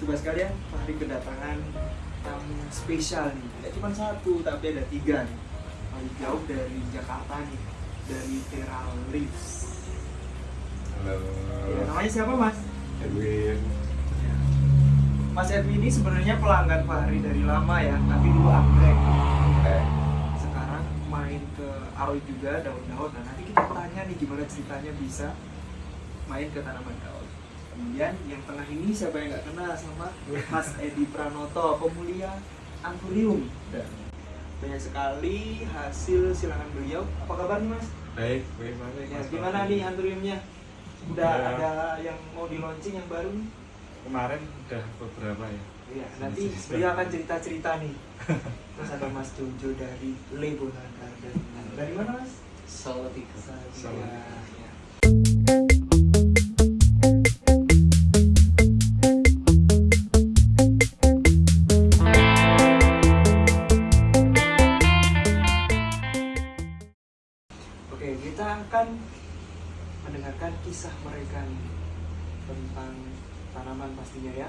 Sobat sekalian, Fahri kedatangan tamu spesial nih. Tidak cuma satu, tapi ada tiga nih. Paling jauh dari Jakarta nih, dari Teral Reefs. Halo. Ya, namanya siapa mas? Edwin. Mas Edwin ini sebenarnya pelanggan Fahri dari lama ya, tapi dulu anggrek. Eh, Sekarang main ke Aoi juga, daun-daun. Nah nanti kita tanya nih gimana ceritanya bisa main ke tanaman daun. Kemudian yang tengah ini siapa yang nggak kenal sama Mas Edi Pranoto, pemulia Anturium. Dan banyak sekali hasil silangan beliau. Apa kabar nih Mas? baik, baik, baik. Ya, Mas gimana nih Anturiumnya? Udah Ya. ada yang mau di launching yang baru nih? Kemarin udah beberapa ya. Iya, nanti beliau akan cerita-cerita nih. Terus ada Mas Jojo dari Lebona Garden. Dari mana Mas? Solo tiga. Kisah mereka nih tentang tanaman pastinya ya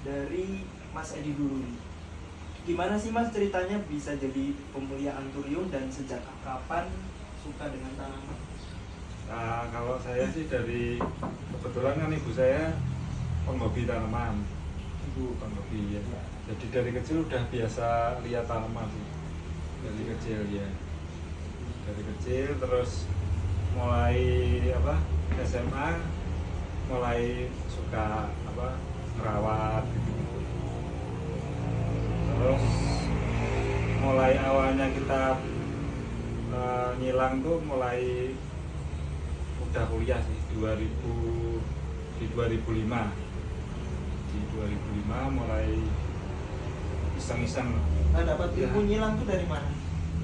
dari Mas Edi dulu nih. Gimana sih Mas ceritanya bisa jadi pemulia anturium dan sejak kapan suka dengan tanaman? Nah, kalau saya sih dari kebetulan kan ibu saya penghobi tanaman. Ibu penghobi ya. Jadi dari kecil udah biasa lihat tanaman sih. Dari kecil ya. Dari kecil terus mulai apa SMA mulai suka apa merawat gitu. Terus mulai awalnya kita eh, nyilang tuh mulai udah kuliah sih 2000 di 2005 di 2005 mulai iseng-iseng Nah, dapat Ya. ilmu nyilang tuh dari mana?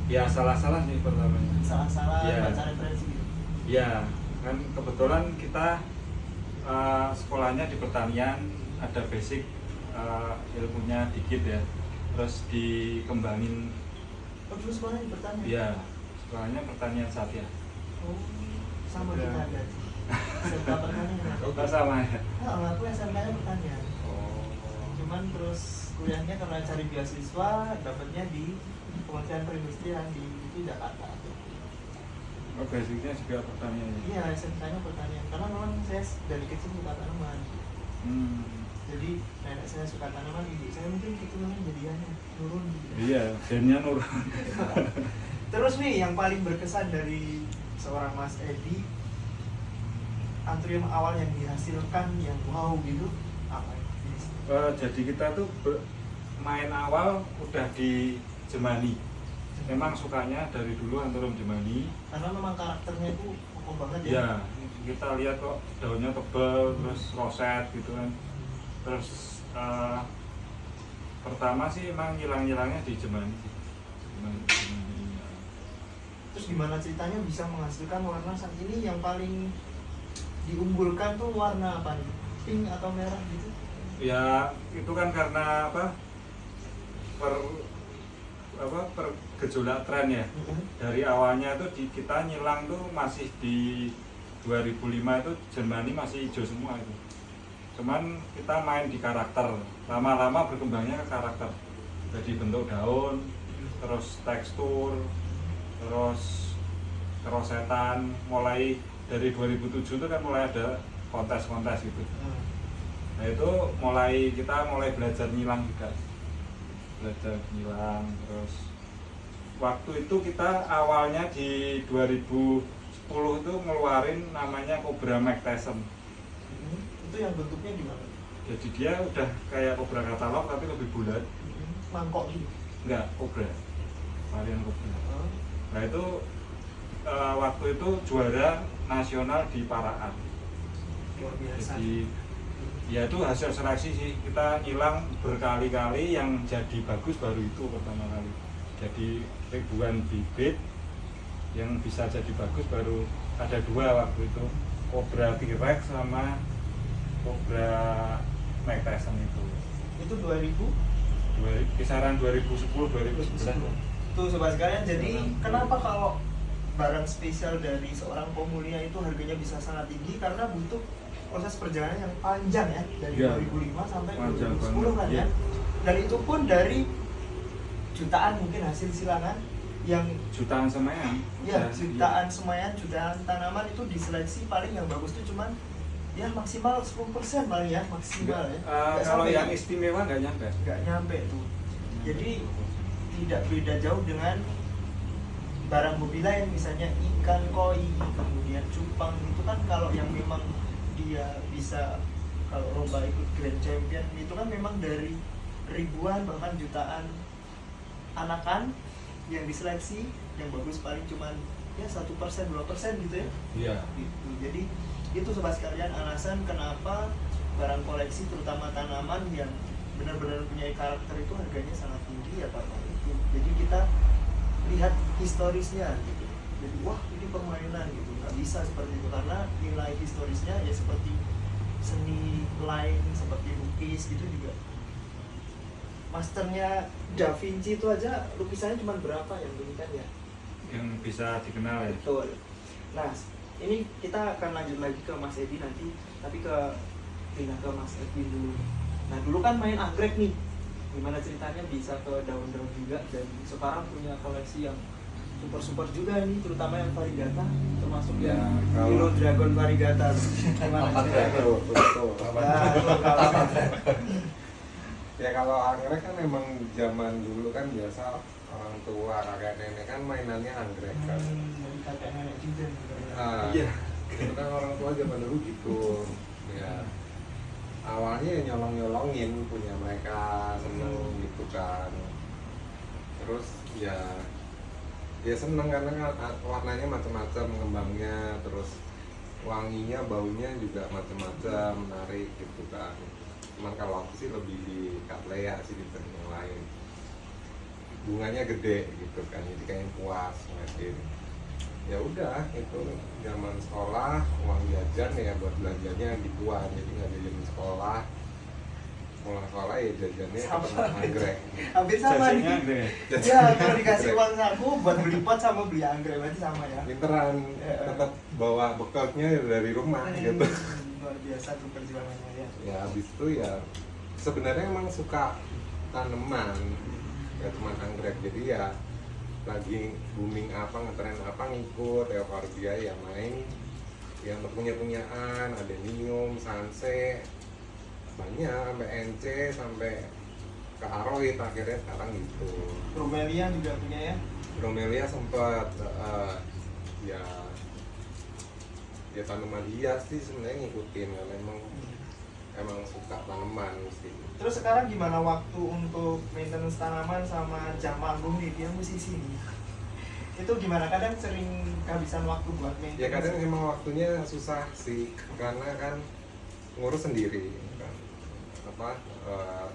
ya salah-salah sih pertamanya Salah-salah Iya. baca referensi gitu. ya kan kebetulan kita eh, sekolahnya di pertanian ada basic eh, ilmunya dikit ya terus dikembangin Oh, dulu sekolah di pertanian? ya sekolahnya pertanian satya Oh, sama Iya. kita ada. SMK pertanian. oh sama ya Nah, aku SMK-nya pertanian. oh Cuman terus kuliahnya karena cari beasiswa, dapatnya di Kementerian Perindustrian di itu Jakarta. Oh basicnya juga pertanian ya Iya, SMK-nya pertanian. Karena memang saya dari kecil suka tanaman. hmm. Jadi nenek saya suka tanaman, ibu saya mungkin keturunan jadiannya turun gitu. iya gennya nurun Terus nih yang paling berkesan dari seorang Mas Edi Antrium awal yang dihasilkan yang wow gitu apa? Eh, jadi kita tuh main awal udah di Jemani. Memang sukanya dari dulu anturum Jemani. Karena memang karakternya itu kokoh banget ya. Ya, kita lihat kok daunnya tebal, terus roset gitu kan. Terus eh, pertama sih emang ngilang-ngilangnya di Jemani. Jemani, Jemani, ya. Terus gimana ceritanya bisa menghasilkan warna saat ini yang paling diunggulkan tuh warna apa nih? Pink atau merah gitu? Ya itu kan karena apa? Per apa per gejolak tren ya. dari awalnya itu di, kita nyilang tuh masih di 2005 itu Jermani masih hijau semua itu. Cuman kita main di karakter. Lama-lama berkembangnya ke karakter. Jadi bentuk daun terus tekstur terus kerosetan. Mulai dari 2007 itu kan mulai ada kontes-kontes gitu. Nah itu mulai kita mulai belajar nyilang juga. Belajar nyilang terus waktu itu kita awalnya di 2010 itu ngeluarin namanya Cobra Mac Tyson. Itu yang bentuknya gimana? jadi dia udah kayak Cobra katalog tapi lebih bulat. Mangkok gitu. enggak Cobra. Varian Cobra. Nah itu eh, waktu itu juara nasional di Paraan. Luar biasa. jadi ya itu hasil seleksi sih. Kita hilang berkali-kali yang jadi bagus baru itu pertama kali. Jadi ribuan bibit yang bisa jadi bagus baru ada dua waktu itu. Cobra T-Rex sama Cobra Mike Tyson itu Itu 2000 Dua- kisaran 2010 2011 Tuh sobat sekalian, jadi kenapa kalau barang spesial dari seorang pemulia itu harganya bisa sangat tinggi? Karena butuh proses perjalanan yang panjang ya dari Iya. 2005 sampai Panjang 2010 kan ya. Iya. dan itu pun dari jutaan mungkin hasil silangan yang jutaan semayan ya jutaan semayan jutaan tanaman itu diseleksi paling yang bagus tuh cuman ya maksimal 10% paling ya maksimal ya. Eh, Nggak kalau sampai yang ya. istimewa nggak nyampe. Nggak nyampe tuh. Jadi tidak beda jauh dengan barang hobi lain misalnya ikan koi kemudian cupang itu kan kalau yang memang dia bisa kalau lomba ikut grand champion itu kan memang dari ribuan bahkan jutaan anakan yang diseleksi yang bagus paling cuman ya satu persen dua persen gitu ya iya gitu. Jadi itu sobat sekalian alasan kenapa barang koleksi terutama tanaman yang benar-benar punya karakter itu harganya sangat tinggi ya karena itu. Jadi kita lihat historisnya gitu. Jadi wah ini permainan gitu nggak bisa seperti itu karena nilai historisnya ya seperti seni lain seperti lukis gitu juga masternya Da Vinci itu aja lukisannya cuma berapa yang demikian ya yang bisa dikenal ya Betul. Nah, ini kita akan lanjut lagi ke Mas Edi nanti, tapi ke pindah ke Mas Edwin dulu. Nah, dulu kan main anggrek nih. Gimana ceritanya bisa ke daun-daun juga dan sekarang punya koleksi yang super-super juga nih, terutama yang variegata, termasuk Ya, yang kalau- Hero Dragon variegata. Gimana Apa ceritanya? Betul, betul. Nah, Ya kalau anggrek kan emang zaman dulu kan biasa orang tua kakek nenek kan mainannya anggrek kan. Hmm, dari kakek nenek juga nih. Ah, Iya. itu kan orang tua zaman dulu gitu. Ya awalnya ya nyolong nyolongin punya mereka seneng Hmm. gitu kan. Terus ya ya seneng karena kan ah, warnanya macam-macam kembangnya terus wanginya baunya juga macam-macam menarik gitu kan cuman kalau aku sih lebih di Cattleya sih dibanding yang lain. Bunganya gede gitu kan jadi kayak puas ngeliatin. Ya udah itu zaman sekolah uang jajan ya buat belanjanya gituan. Jadi nggak jajan di sekolah. Pulang sekolah ya jajannya Sama. anggrek. Hampir sama nih. Ya, kalau dikasih uang saku buat beli pot sama beli anggrek berarti sama ya. pinteran. Ya. tetap bawa bekalnya dari rumah gitu. Hmm, luar biasa tuh perjuangannya ya. ya habis itu ya sebenarnya emang suka tanaman ya cuma anggrek jadi ya lagi booming apa ngetren apa ngikut ya dia ya main yang punya punyaan ada nium sanse banyak sampai NC sampai ke Aroid akhirnya sekarang gitu Bromelia juga punya ya. Bromelia sempat eh, ya ya tanaman hias sih sebenarnya ngikutin karena emang emang suka tanaman sih Terus sekarang gimana waktu untuk maintenance tanaman sama jam manggung nih dia musisi nih. Itu gimana? Kadang sering kehabisan waktu buat maintenance. ya kadang emang waktunya susah sih karena kan ngurus sendiri kan apa eh,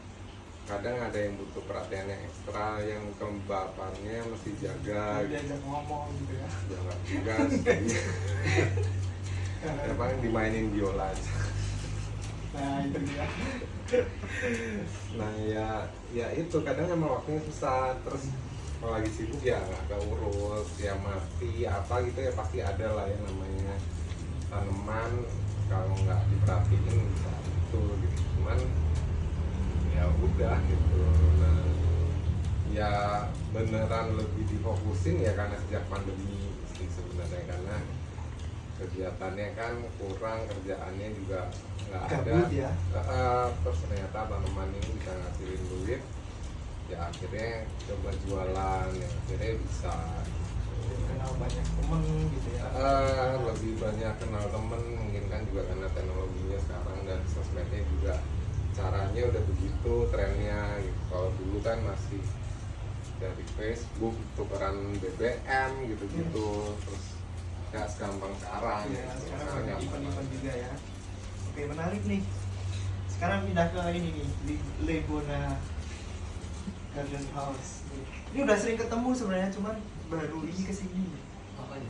kadang ada yang butuh perhatiannya ekstra yang kelembapannya mesti jaga diajak ngomong gitu ya. jangan juga sih ya paling dimainin biola aja. Nah, itu dia. nah ya ya itu. Kadang emang waktunya susah. Terus kalau lagi sibuk ya nggak keurus ya mati apa gitu ya pasti ada lah yang namanya tanaman. Kalau nggak diperhatiin bisa itu gitu. Cuman ya udah gitu. Nah ya beneran lebih difokusin ya karena sejak pandemi sih sebenarnya. Karena kegiatannya kan kurang kerjaannya juga nggak ada ya. Eh, terus ternyata tanaman ini bisa ngasilin duit ya akhirnya coba jualan ya akhirnya bisa Kenal banyak temen gitu ya. Eh, lebih banyak kenal temen mungkin kan juga karena teknologinya sekarang dan sosmednya juga caranya udah begitu trennya gitu kalau dulu kan masih dari Facebook tukeran BBM gitu-gitu terus nggak segampang sekarang Ya, gitu. sekarang ada gampang event-event juga ya. Oke, menarik nih. Sekarang pindah ke ini nih, di Lebona Garden House. Ini udah sering ketemu sebenarnya, cuman baru ini ke sini. Apanya?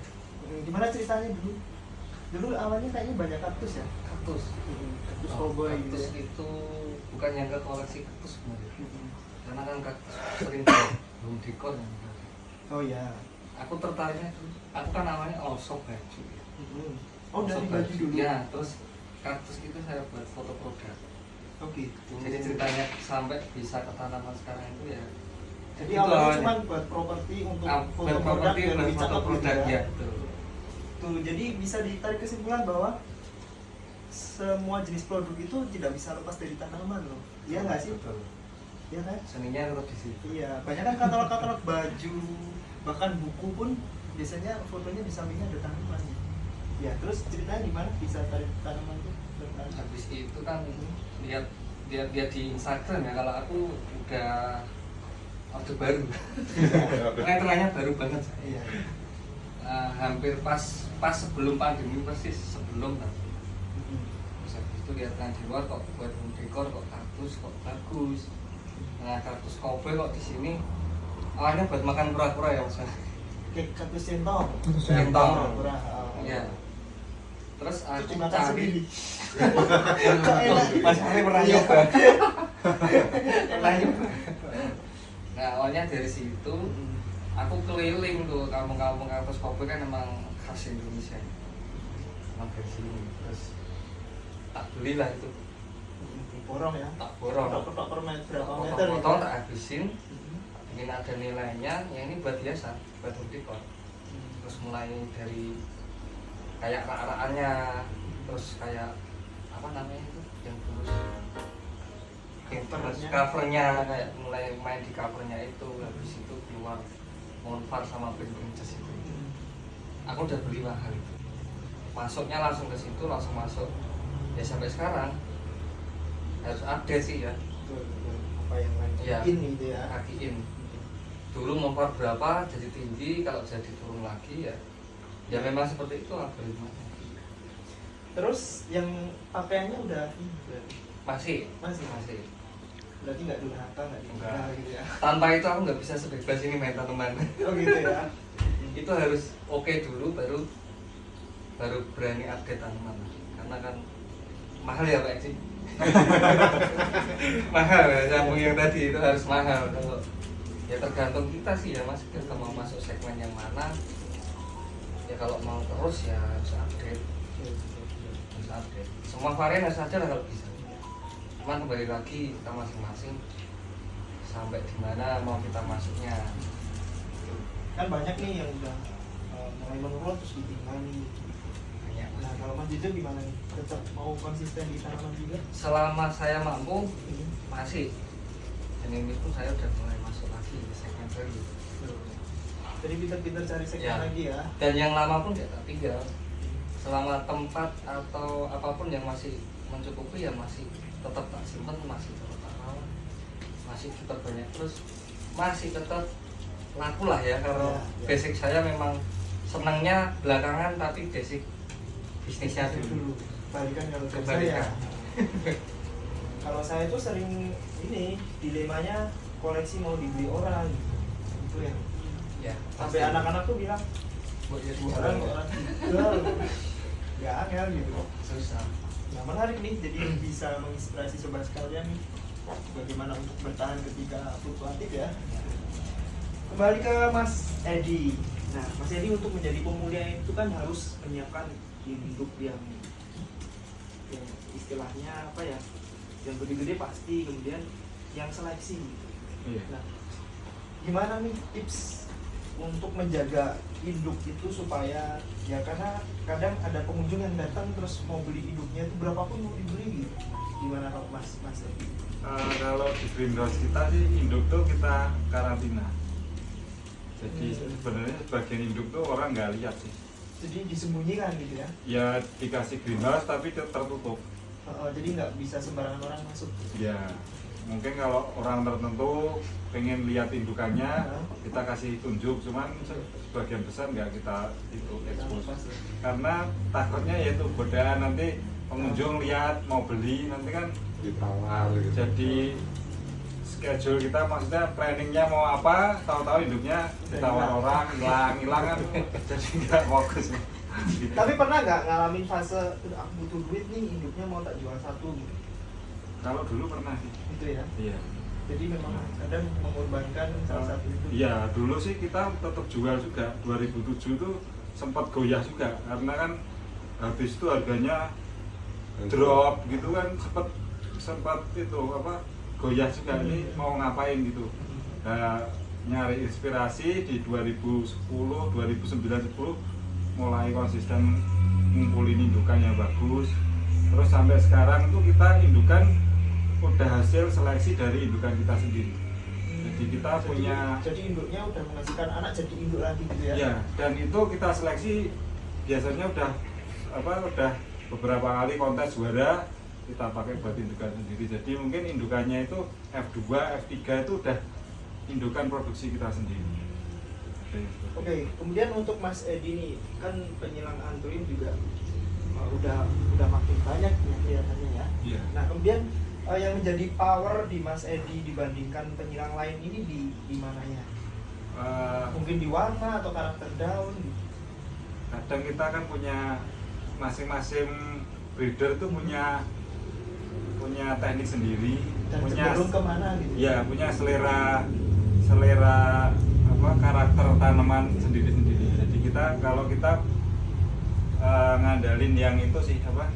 Gimana ceritanya dulu? Dulu awalnya kayaknya banyak kaktus ya? Kaktus. Kaktus Oh, cowboy gitu kaktus ya. itu bukan yang ke koleksi kaktus sebenarnya. Mm-mm. Karena kan kaktus sering belum dikon. Oh ya. Aku tertariknya, aku kan namanya osok baju. Mm-mm. Oh dari baju dulu. Ya, terus kaktus itu saya buat foto produk Oke. jadi ceritanya sampai bisa ke tanaman sekarang itu ya Jadi itu awalnya cuma buat properti untuk Ah, foto buat produk dan buat lebih foto cakep gitu produk ya. ya betul Tuh, jadi bisa ditarik kesimpulan bahwa semua jenis produk itu tidak bisa lepas dari tanaman loh. Iya nggak sih? betul Iya kan? seninya tetap di situ Iya, banyak kan katalog-katalog baju, bahkan buku pun biasanya fotonya di sampingnya ada tanaman. Ya, terus ceritanya gimana bisa tarik tanaman itu? Tertarik. habis itu kan lihat lihat lihat di Instagram ya kalau aku udah orde baru rentelannya baru banget Iya. Eh, hampir pas pas sebelum pandemi persis sebelum kan Mm-mm. terus habis itu lihat kan di luar kok buat decor kok kaktus kok bagus nah kaktus kobe kok di sini awalnya buat makan kura-kura ya mas Kaktus centong. Oh. Iya. terus aku cari. sendiri. Mas Ari pernah nyoba. Pernah nyoba. Nah awalnya dari situ aku keliling tuh kampung-kampung kaktus kopi kan emang khas Indonesia. Emang dari sini terus tak belilah itu. Borong ya. tak borong. Ketok-ketok per meter berapa meter potong tak habisin. Ingin ada nilainya ya ini buat biasa home decor terus mulai dari kayak rak-rakannya terus kayak apa namanya itu yang terus terus Covernya. kayak mulai main di covernya itu habis itu keluar Monfar sama Pink Princess itu aku udah beli mahal itu masuknya langsung ke situ langsung masuk ya sampai sekarang harus update sih ya. Apa yang lain? Iya. Ini gitu ya. kakiin dulu Monfar berapa jadi tinggi kalau jadi turun lagi ya ya memang seperti itu algoritmanya Terus yang pakaiannya udah ini berarti. masih Masih? masih Berarti nggak durhaka nggak Enggak. gitu ya. tanpa itu aku nggak bisa sebebas ini main tanaman Oh gitu ya. itu harus oke dulu baru baru berani update tanaman karena kan mahal ya pak sih mahal ya sambung yang tadi itu harus mahal kalau ya tergantung kita sih ya mas. Kita mau masuk segmen yang mana ya kalau mau terus ya harus update. Harus update. Semua varian harus ada lah kalau bisa. Cuman kembali lagi kita masing-masing sampai di mana mau kita masuknya. Kan banyak nih yang udah eh, mulai menurun terus ditinggal nih. banyak Nah kalau Mas Jojo gimana nih? Tetap mau konsisten di tanaman juga? selama saya mampu masih. Dan ini pun saya udah mulai lagi Jadi pinter-pinter cari segmen Ya. lagi ya. dan yang lama pun tidak tinggal selama tempat atau apa pun yang masih mencukupi ya masih tetap tak simpen masih tetap tak rawat masih tetap banyak terus masih tetap laku lah ya Ya, karena ya. basic saya memang senangnya belakangan tapi basic bisnisnya dulu Balikan kalau saya. kalau saya tuh sering ini dilemanya koleksi mau dibeli orang gitu. Itu yang ya sampai anak-anak tuh bilang buat jadi orang orang. ya angel gitu. Susah. Nah menarik nih jadi bisa menginspirasi sobat sekalian nih bagaimana untuk bertahan ketika fluktuatif ya. Kembali ke Mas Edi. Nah Mas Edi untuk menjadi pemulia itu kan harus menyiapkan hidup yang yang istilahnya apa ya yang gede-gede pasti kemudian yang seleksi Iya. Nah, gimana nih tips untuk menjaga induk itu supaya ya karena kadang ada pengunjung yang datang terus mau beli induknya itu berapapun mau dibeli gitu. Gimana kalau Mas Mas? Eh, kalau di greenhouse kita sih induk tuh kita karantina. Jadi Hmm. sebenarnya sebagian induk tuh orang nggak lihat sih. Jadi disembunyikan gitu ya. Ya dikasih greenhouse tapi ter- tertutup. Uh, jadi nggak bisa sembarangan orang masuk. Ya mungkin kalau orang tertentu pengen lihat indukannya kita kasih tunjuk, cuman se- sebagian besar nggak kita itu ya. Karena takutnya yaitu godaan nanti pengunjung lihat mau beli nanti kan ditawar gitu jadi schedule kita maksudnya planningnya mau apa tahu-tahu hidupnya ditawar Hilang. orang hilang hilang kan jadi nggak fokus gitu. Tapi pernah nggak ngalamin fase "Udah, aku butuh duit nih induknya mau tak jual satu gitu. Kalau dulu pernah sih. Gitu ya. iya. Jadi memang kadang mengorbankan salah satu itu. iya dulu sih kita tetap jual juga. 2007 tuh sempat goyah juga. Karena kan habis itu harganya drop gitu kan sempat sempat itu apa goyah juga. Ini mau ngapain gitu. Nah, nyari inspirasi di 2010 2009 10 mulai konsisten ngumpulin indukan yang bagus. Terus sampai sekarang tuh kita indukan udah hasil seleksi dari indukan kita sendiri jadi kita punya jadi induknya udah menghasilkan anak jadi induk lagi gitu ya Ya, dan itu kita seleksi biasanya udah apa udah beberapa kali kontes juara kita pakai buat indukan sendiri. Jadi mungkin indukannya itu F2, F3 itu udah indukan produksi kita sendiri. Oke, kemudian untuk Mas Edi nih, kan penyilang anturin juga uh, udah udah makin banyak ya kelihatannya ya. Iya. Nah, kemudian uh, yang menjadi power di Mas Edi dibandingkan penyilang lain ini di di mananya? Eh, Mungkin di warna atau karakter daun kadang kita kan punya masing-masing breeder tuh punya punya teknik sendiri, dan punya ke mana gitu. ya punya selera selera apa karakter tanaman sendiri-sendiri jadi kita kalau kita eh, ngandalin yang itu sih apa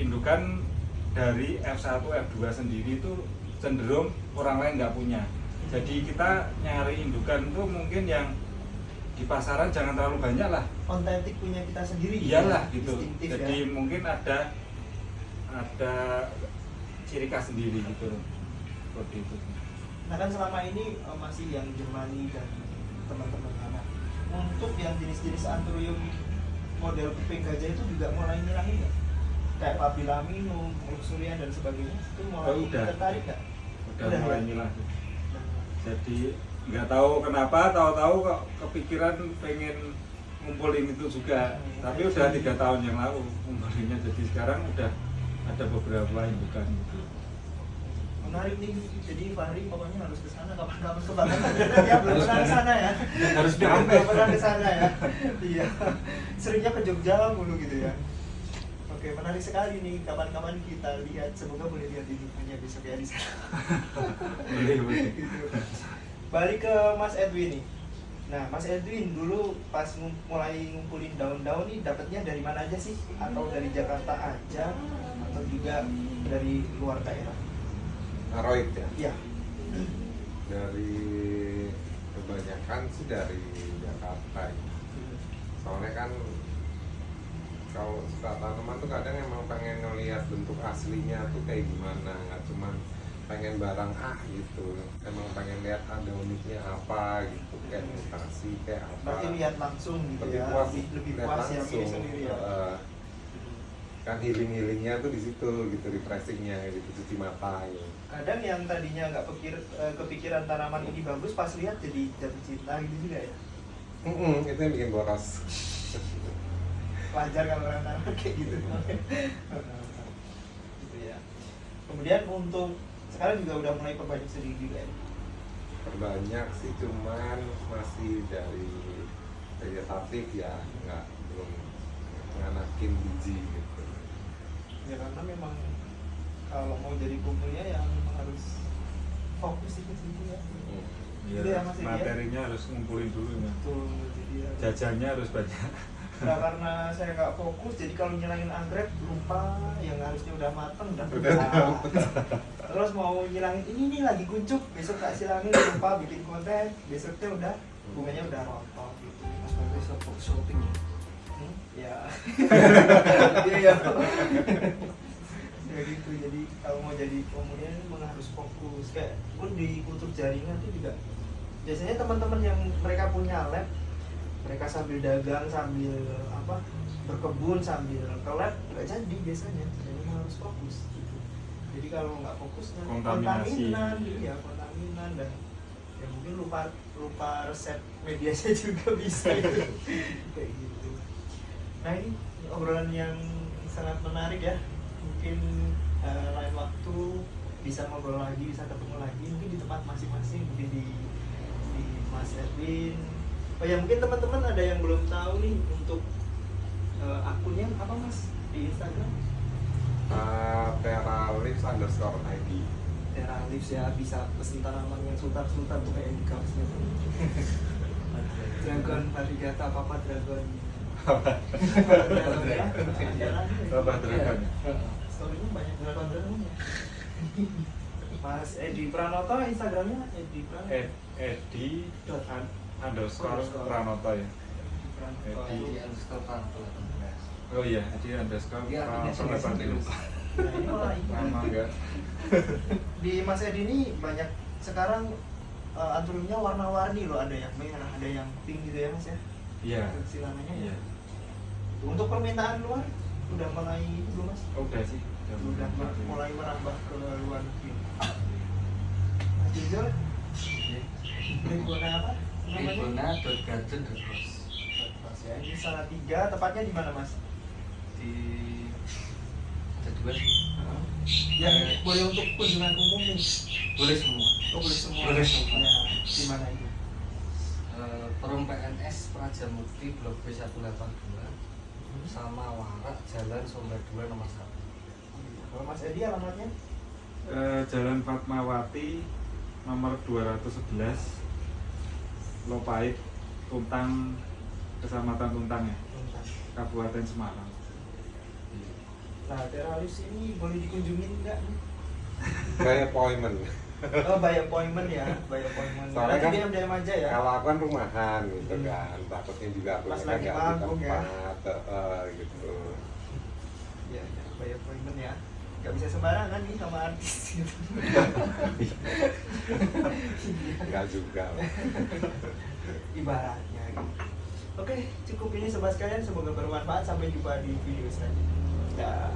indukan dari F1 F2 sendiri itu cenderung orang lain nggak punya jadi kita nyari indukan tuh mungkin yang di pasaran jangan terlalu banyak lah Otentik punya kita sendiri. gitu iyalah ya, gitu jadi ya. mungkin ada ada ciri khas sendiri gitu seperti itu Nah kan selama ini uh, masih yang Germani dan teman-teman anak. Untuk yang jenis-jenis anthurium model kuping gajah itu juga mulai ngilangin nggak? Kayak papilaminum, luxurian dan sebagainya itu mulai Oh, udah. tertarik nggak? udah Udah, mulai ya? ngilang jadi nggak tahu kenapa tahu-tahu kok kepikiran pengen ngumpulin itu juga Hmm. tapi udah tiga tahun yang lalu ngumpulinnya jadi sekarang udah ada beberapa indukan gitu Menarik nih, jadi Fahri pokoknya harus ke sana kapan-kapan ke Batam. ya belum pernah ke sana ya. Harus Belum diambil. pernah ke sana ya. Iya. Seringnya ke Jogja mulu gitu ya. Oke, menarik sekali nih. Kapan-kapan kita lihat, semoga boleh lihat ini punya besok ya di sana. boleh boleh gitu. Balik ke Mas Edwin nih. Nah, Mas Edwin dulu pas mulai ngumpulin daun-daun nih dapatnya dari mana aja sih? Atau dari Jakarta aja atau juga dari luar daerah? Aroid ya Iya. dari kebanyakan sih dari Jakarta ya. soalnya kan kalau suka tanaman tuh kadang emang pengen ngeliat bentuk aslinya tuh kayak gimana nggak cuman pengen barang ah gitu emang pengen lihat ada uniknya apa gitu kayak mutasi kayak apa Berarti lihat langsung gitu lebih ya. puas lebih, puas ya pilih langsung. sendiri ya. Heeh. kan healing healingnya tuh di situ gitu refreshingnya gitu cuci mata gitu. Kadang yang tadinya nggak pikir eh, kepikiran tanaman ini bagus pas lihat jadi jatuh cinta gitu juga ya. Mm-mm, itu yang bikin boros Wajar kalau orang tanaman kayak gitu. gitu ya. Kemudian untuk sekarang juga udah mulai perbanyak sendiri juga ya. perbanyak sih cuman masih dari vegetatif ya nggak belum nganakin biji gitu Ya karena memang kalau mau jadi kumpulnya ya memang harus fokus di situ ya. Hmm. Gitu ya, Mas Edi, ya? materinya harus ngumpulin dulu ya Betul. Jadi ya. jajannya harus banyak Nah, karena saya nggak fokus, jadi kalau nyilangin anggrek lupa yang harusnya udah mateng udah. Terus mau nyilangin ini nih lagi kuncup, besok tak silangin lupa bikin konten, besoknya udah bunganya udah rontok gitu. Mas Bagus fokus shopping ya. Hmm? Ya. Iya ya. gitu. Jadi kalau mau jadi kemudian memang harus fokus. Kayak pun di kultur jaringan itu juga biasanya teman-teman yang mereka punya lab mereka sambil dagang sambil apa berkebun sambil ke lab nggak jadi biasanya jadi harus fokus gitu. jadi kalau nggak fokus nanti Kontaminasi. kontaminan ya kontaminan dan ya mungkin lupa lupa resep medianya juga bisa gitu. kayak gitu nah ini obrolan yang sangat menarik ya mungkin eh, lain waktu bisa ngobrol lagi bisa ketemu lagi mungkin di tempat masing-masing mungkin di di Mas Edwin oh ya mungkin teman-teman ada yang belum tahu nih untuk eh, akunnya apa Mas di Instagram uh, Terra Lives underscore ID Tera Lives ya bisa pesen tanaman yang sultan-sultan tuh kayak di kaosnya Dragon, Varigata, apa apa Dragon Dragon ya. Jalan. Bapak Dragon. Story-nya banyak dragon dragonnya. Mas Edi Pranoto Instagramnya Edi Pranoto. Ed, Edi Dot. Un- underscore. Pranoto ya. Edi. Di underscore Pranoto 18. oh iya Edi underscore Pranoto sendiri sampai 18 lupa. Nah, ini malah ini. nama enggak Di Mas Edi ini banyak sekarang uh, anturumnya warna-warni loh ada yang merah, ada yang pink gitu ya Mas ya. iya Silangannya ya. iya Untuk permintaan luar udah mulai itu belum Mas? udah sih Udah mulai merambah ke luar negeri. Mas Jujur, Tribuna? Namanya? Tribuna.garden.bos Mas ya, ini salah tiga, tepatnya di mana Mas? di ada dua sih Yang boleh untuk kunjungan umum nih. boleh semua Oh, boleh semua. Boleh semua. Ya, di mana itu? Eh, Perum PNS Praja Mukti Blok B182 sama Warak Jalan Sumber 2 nomor 1 Kalau Mas Edi alamatnya? Eh, Jalan Fatmawati nomor 211 Lopait Tuntang Kecamatan Tuntang ya Kabupaten Semarang Nah, teralis ini boleh dikunjungin nggak? Kayak appointment. Oh, by appointment ya, by appointment. Soalnya Nanti kan diam-diam aja ya. Kalau aku kan rumahan gitu Hmm. kan, takutnya juga aku Pas kan lagi manggung ya. tempat, eh, gitu. Ya, ya, by appointment ya. Gak bisa sembarangan nih sama artis gitu. Enggak juga. Ibaratnya gitu. Oke, cukup ini sobat sekalian. Semoga bermanfaat. Sampai jumpa di video selanjutnya. Dah.